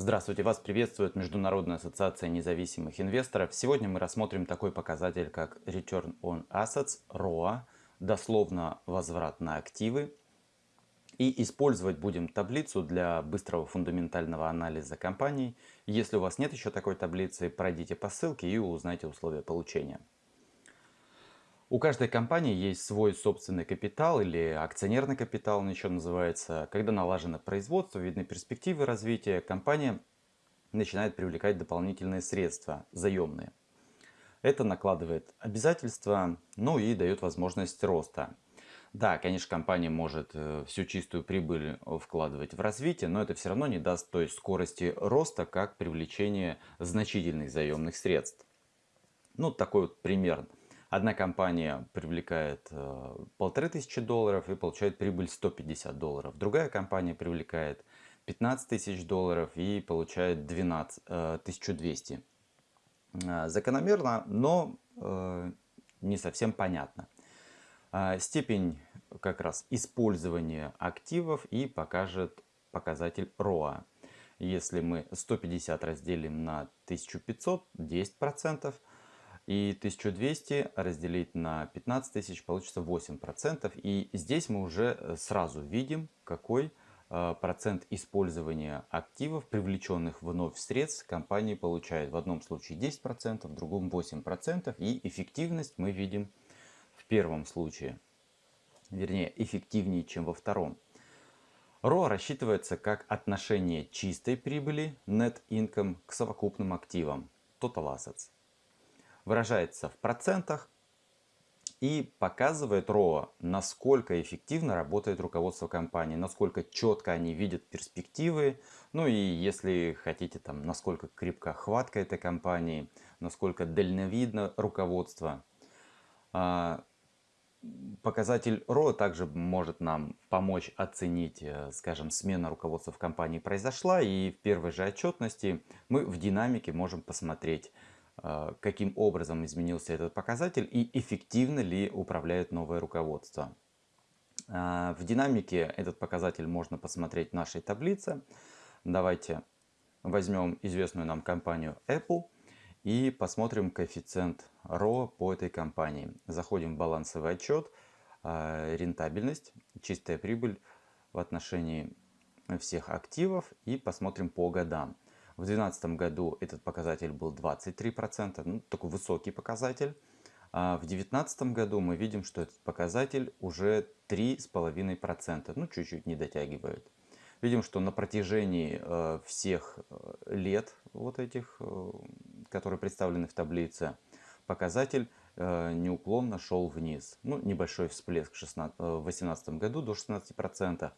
Здравствуйте, вас приветствует Международная ассоциация независимых инвесторов. Сегодня мы рассмотрим такой показатель, как Return on Assets, ROA, дословно возврат на активы. И использовать будем таблицу для быстрого фундаментального анализа компаний. Если у вас нет еще такой таблицы, пройдите по ссылке и узнайте условия получения. У каждой компании есть свой собственный капитал или акционерный капитал, он еще называется. Когда налажено производство, видны перспективы развития, компания начинает привлекать дополнительные средства, заемные. Это накладывает обязательства, ну и дает возможность роста. Да, конечно, компания может э, всю чистую прибыль вкладывать в развитие, но это все равно не даст той скорости роста, как привлечение значительных заемных средств. Ну, такой вот пример. Одна компания привлекает э, полторы тысячи долларов и получает прибыль 150 долларов. Другая компания привлекает 15 тысяч долларов и получает 12, 1200. Э, э, закономерно, но не совсем понятно. Степень как раз использования активов и покажет показатель ROA. Если мы 150 разделим на 1500, 10%, и 1200 разделить на 15 тысяч получится 8%. И здесь мы уже э, сразу видим, какой э, процент использования активов, привлеченных вновь средств, компания получает. В одном случае 10%, в другом 8%. И эффективность мы видим в первом случае. Вернее, эффективнее, чем во втором. ROA рассчитывается как отношение чистой прибыли, net income, к совокупным активам, total assets выражается в процентах и показывает ROA, насколько эффективно работает руководство компании, насколько четко они видят перспективы, ну и если хотите, там, насколько крепка хватка этой компании, насколько дальновидно руководство. А, показатель ROA также может нам помочь оценить, э, скажем, смена руководства в компании произошла, и в первой же отчетности мы в динамике можем посмотреть, каким образом изменился этот показатель и эффективно ли управляет новое руководство. А, в динамике этот показатель можно посмотреть в нашей таблице. Давайте возьмем известную нам компанию Apple и посмотрим коэффициент ROA по этой компании. Заходим в балансовый отчет, а, рентабельность, чистая прибыль в отношении всех активов и посмотрим по годам. В 2012 году этот показатель был 23%, ну, такой высокий показатель. А в 2019 году мы видим, что этот показатель уже 3,5%, ну чуть-чуть не дотягивает. Видим, что на протяжении э, всех э, лет вот этих, э, которые представлены в таблице, показатель э, неуклонно шел вниз. Ну, небольшой всплеск в 2018 году до 16%.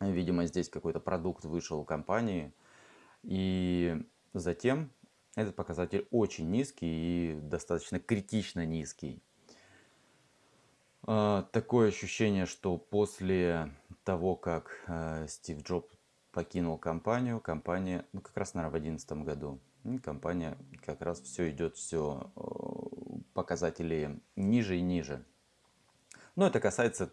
Видимо, здесь какой-то продукт вышел у компании – и затем этот показатель очень низкий и достаточно критично низкий. А, такое ощущение, что после того, как э, Стив Джобс покинул компанию, компания, ну как раз, наверное, в 2011 году, компания как раз все идет, все э, показатели ниже и ниже. Но это касается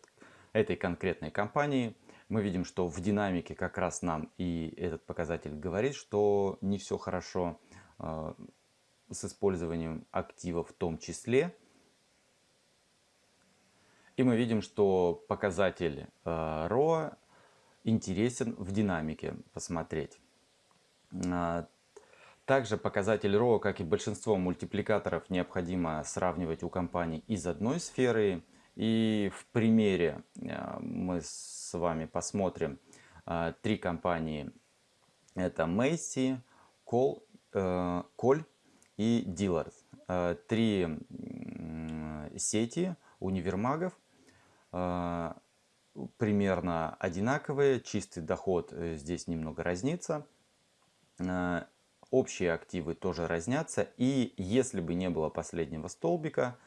этой конкретной компании мы видим, что в динамике как раз нам и этот показатель говорит, что не все хорошо э, с использованием актива в том числе. И мы видим, что показатель э, ROA интересен в динамике посмотреть. Э, также показатель ROA, как и большинство мультипликаторов, необходимо сравнивать у компаний из одной сферы и в примере э, мы с вами посмотрим э, три компании. Это Macy, Кол, э, Коль и Диллард. Три сети универмагов примерно одинаковые. Чистый доход здесь немного разнится. Общие активы тоже разнятся. И если бы не было последнего столбика,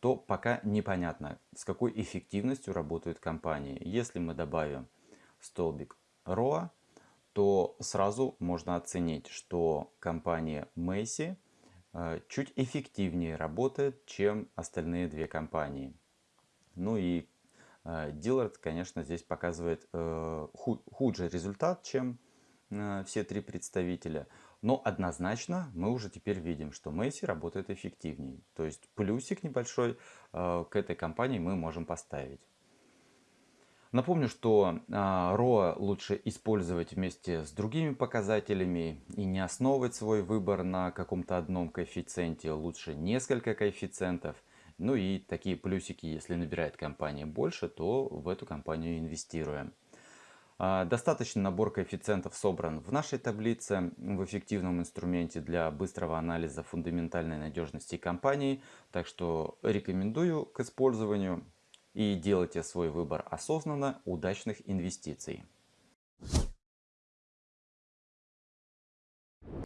то пока непонятно, с какой эффективностью работают компании. Если мы добавим столбик ROA, то сразу можно оценить, что компания Macy э, чуть эффективнее работает, чем остальные две компании. Ну и Dillard, э, конечно, здесь показывает э, худший результат, чем все три представителя. Но однозначно мы уже теперь видим, что Месси работает эффективнее. То есть плюсик небольшой э, к этой компании мы можем поставить. Напомню, что ROA а, лучше использовать вместе с другими показателями и не основывать свой выбор на каком-то одном коэффициенте, лучше несколько коэффициентов. Ну и такие плюсики, если набирает компания больше, то в эту компанию инвестируем. А, достаточный набор коэффициентов собран в нашей таблице в эффективном инструменте для быстрого анализа фундаментальной надежности компании. Так что рекомендую к использованию и делайте свой выбор осознанно удачных инвестиций.